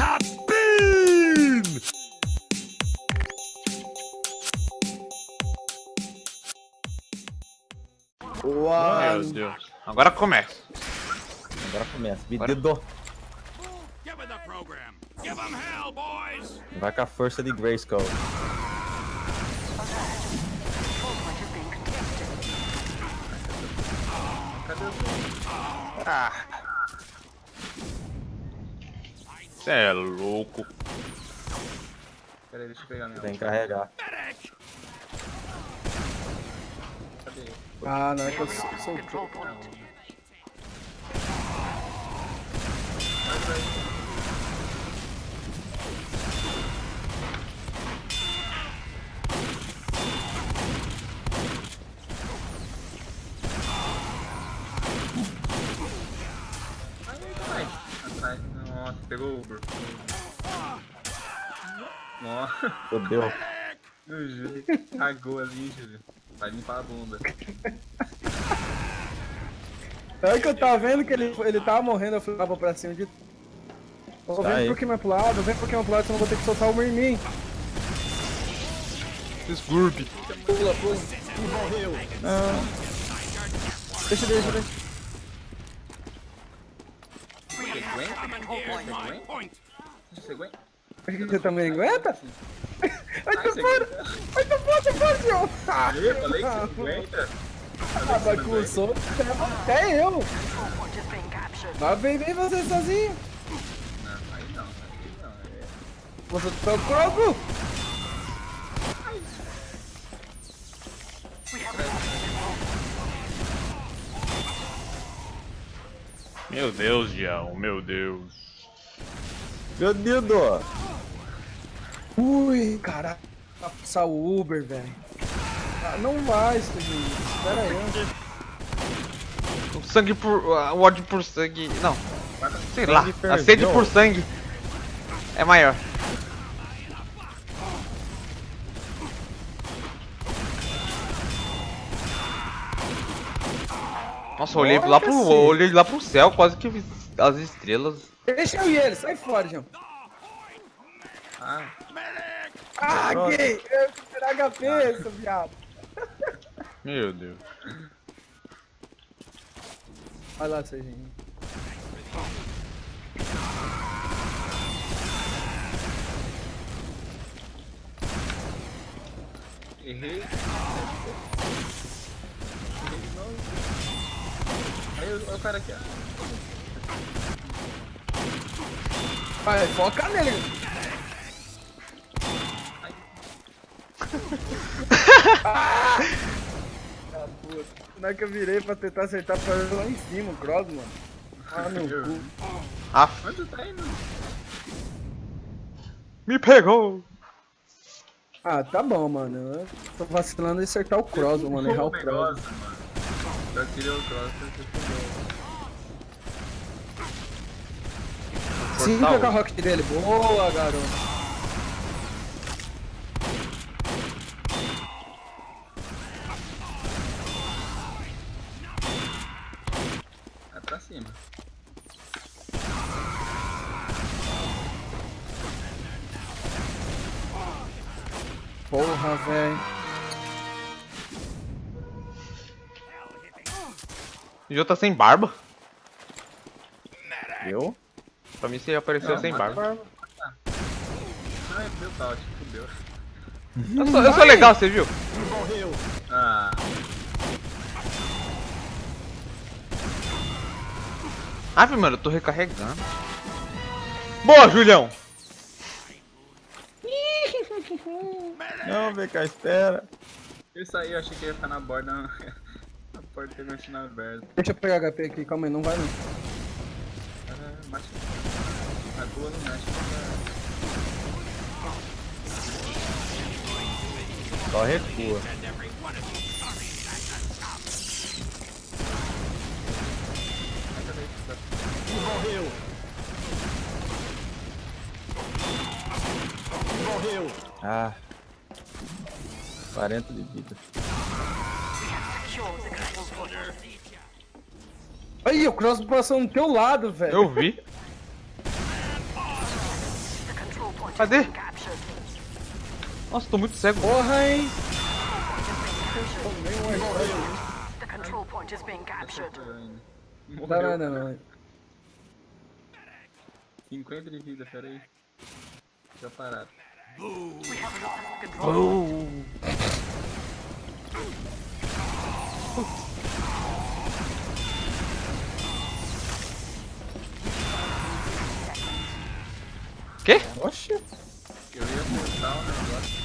Cabine! Uau! Meu Deus. Agora começa. Agora começa. Agora- Pedido. Give me the program. Give them hell, boys! Vai com a força de Grayskull. Você é louco. Pera aí, deixa eu pegar minha. Tem que carregar. Cadê? Ah, não, é que eu sou, sou Ai, pegou o Uber. Nossa, Fodeu. o Júlio cagou ali, Júlio. Vai limpar a bunda. É que eu tava vendo que ele, ele tava morrendo, eu falei, ah, vou pra cima de. Aí. por que mais pro lado, vem por que mais pro lado, senão eu vou ter que soltar o em mim. Desculpe. Pula, pula. Não. Deixa, deixa, deixa. Point! Você aguenta? Você também aguenta? Ai, você fora! aguenta? Ai, tô fora, tô fora! Ah, Eu falei que você aguenta? ah, bagunçou. Até eu! Mas vem, vem você sozinho! Não, aí não, aí não. É... Você tá croco! Meu Deus, Dião. Meu Deus. Pedido. Ui, caraca, vai passar o Uber, velho. Ah, não vai, Serginho. Espera aí. O sangue por. O ódio por sangue. Não. Sei lá. A sede por sangue é maior. Nossa, eu olhei Olha, lá pro. olhei lá pro céu, quase que vi as estrelas. Deixa eu e ele, sai fora, João. Ah, Ah, Pronto. gay! Eu tirar HP, seu viado. Meu Deus. Vai lá, Serginho. errei. Errei de novo. Aí o cara aqui, ó. Vai, foca nele. Ah. Na hora que eu virei pra tentar acertar pra ele lá em cima, o Cross, mano. Ah, no cu. Ah, Onde tá indo? me pegou! Ah, tá bom, mano. Eu tô vacilando em acertar o Cross, mano. Errar o Cross. negócio, mano. Eu tirei o cross, você fudeu. Sim, com a rocket dele. Boa, garoto. Vai pra cima. Porra, velho. O Jô tá sem barba? Eu? Pra mim você apareceu sem barba. Ai, meu tal, te fudeu. Eu sou, eu sou legal, você viu? Ah, Ave, mano, eu tô recarregando. Boa, Julião! Não, vem cá, espera. isso aí eu achei que ia ficar na borda. A porta tem continua aberta. Deixa eu pegar HP aqui, calma aí, não vai não. Ah, boa mexe. Só recua. Ah. 40 de vida. Aí, o Cross passou no teu lado, velho. Eu vi. Cadê? Nossa, tô muito cego. Porra, hein? The control point is being captured. Não, Morreu. não, não, não. 50 de vida, peraí. Já parado. We have Quê? Oxi, Eu ia acertar o negócio.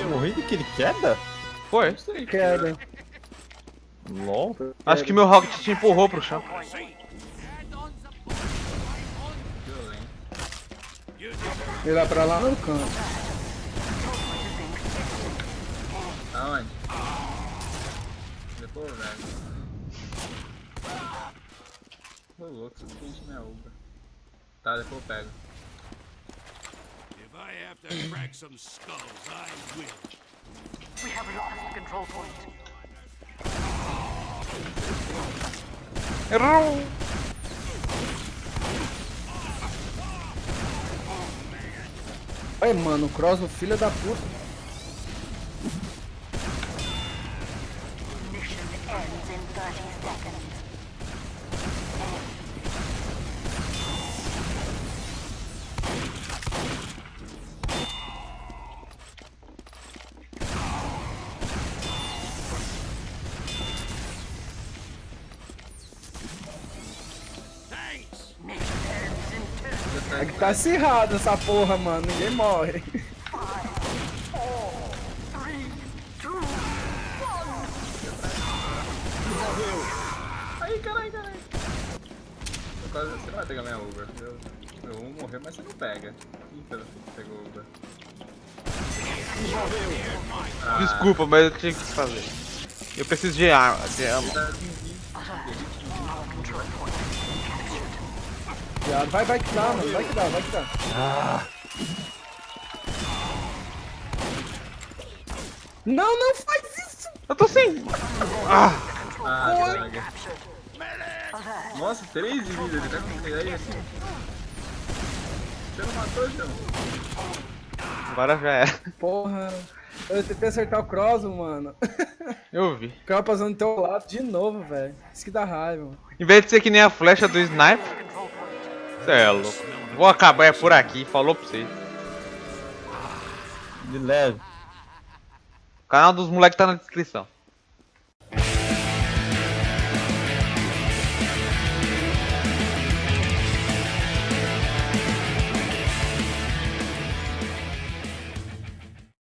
eu morri de que ele queda? Foi. Queda. LOL. Acho que meu rocket te empurrou pro chão. Ele vai pra lá no canto. Aonde? Depois, velho. Ô louco, aqui enche minha uva. Tá, depois eu pego. If I have to crack some skulls, I will. We have lost the control point. Errou. Ai, mano, o Cross, o filho da puta. Tá acirrado essa porra, mano. Ninguém morre. 3, 2, 1. Aí, caralho, caralho. Eu quase, você não vai pegar minha uva. Eu, eu vou morrer, mas você não pega. Ih, pera, pegou a uva. Desculpa, mas eu tinha que fazer. Eu preciso de arma. De arma. Viado. Vai, vai que dá, mano. Vai que dá, vai que dá. Não, não faz isso! Eu tô sem. Ah, Ah, droga. Nossa, 3 de vida, ele tá com aí assim. Você não matou, João? agora já era. Porra. Eu tentei acertar o Cross, mano. Eu vi. O cara passando do teu lado de novo, velho. Isso que dá raiva, mano. Em vez de ser que nem a flecha do sniper. Cê é louco. Vou acabar é por aqui. Falou pra você. De leve. O canal dos moleques tá na descrição.